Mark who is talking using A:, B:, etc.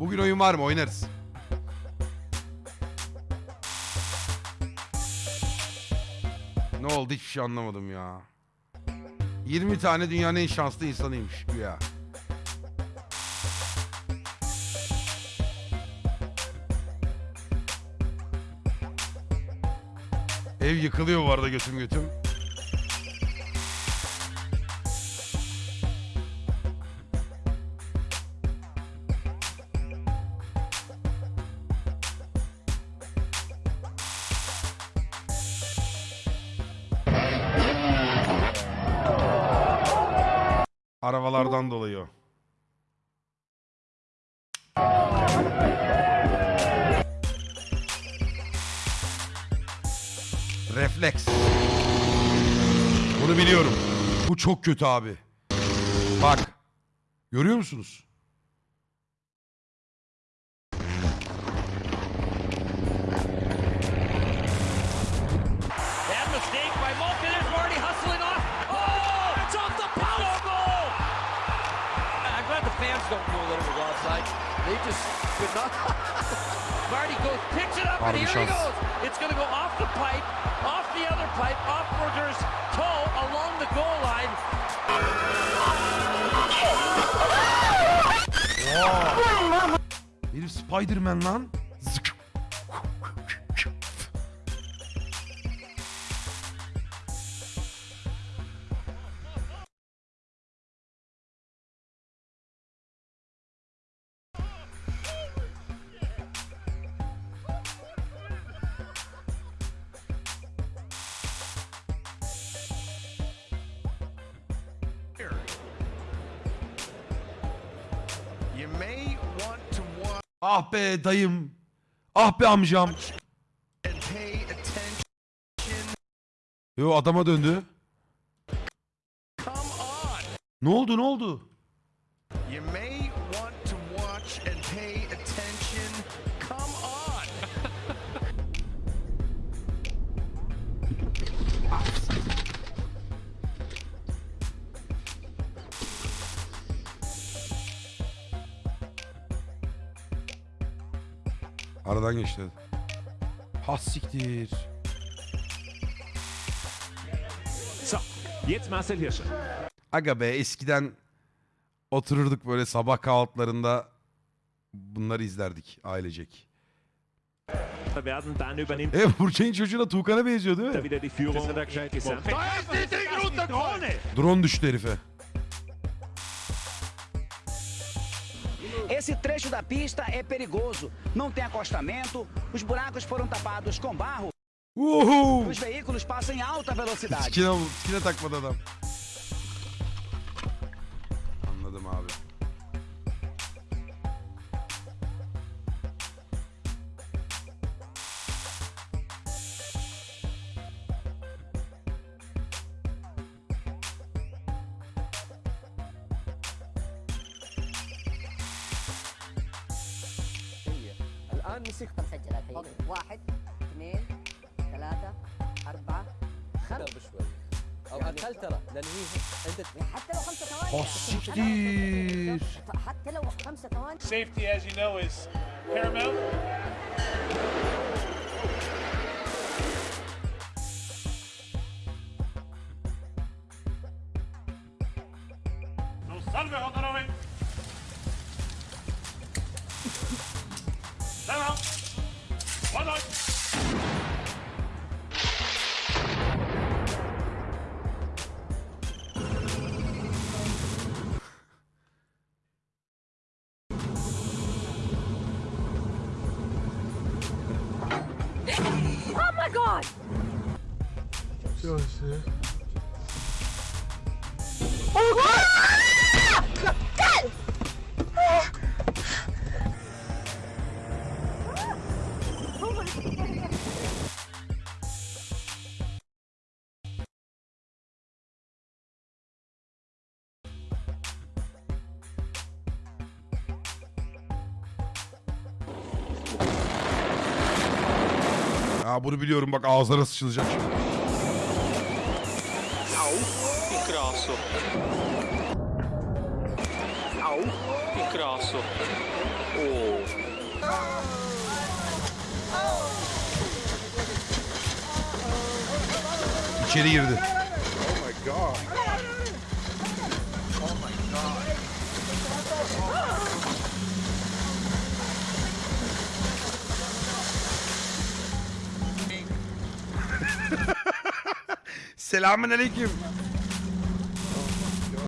A: Bugün oyun var mı? Oynarız. Ne oldu hiçbir şey anlamadım ya. 20 tane dünyanın en şanslı insanıymış güya. Ev yıkılıyor bu arada götüm götüm. Arabalardan dolayı o. Refleks. Bunu biliyorum. Bu çok kötü abi. Bak. Görüyor musunuz?
B: They just could not. Marty goes, picks it up, and
A: Harbi
B: here he goes. It's going to go off the pipe, off the other pipe, off Berger's toe along the goal line.
A: Herif Spider-Man lan. Ah be dayım. Ah be amcam. Yo adama döndü. Ne oldu ne oldu? Aradan geçti. Has siktir.
C: So, jetzt Marcel Hirscher.
A: Aga be eskiden otururduk böyle sabah kahvaltılarında bunları izlerdik ailecek.
C: werden. Dann übernimmt
A: E Burçay'ın çocuğuna Tuğkan'a benziyor değil
C: er
A: mi? Drone düştü herife.
D: Esse trecho da pista é perigoso. Não tem acostamento, os buracos foram tapados com barro.
A: Uhu!
D: Os veículos passam em alta velocidade.
A: Sikine, sikine takmadı adam. Anladım abi.
E: الآن مسكت مسجل الحين واحد اثنين ثلاثة أربعة خمسة. بشوي. أو أقل ترى لأن هي عندك حتى لو خمسة ثواني. حتى لو خمسة ثواني.
F: Safety, as you know, is paramount. 来了完了
E: ohmygod 就是
A: Ya bunu biliyorum bak ağızlara sıçılacak.
F: Ingrasso. Ingrasso.
A: İçeri girdi. Selamün Selamünaleyküm.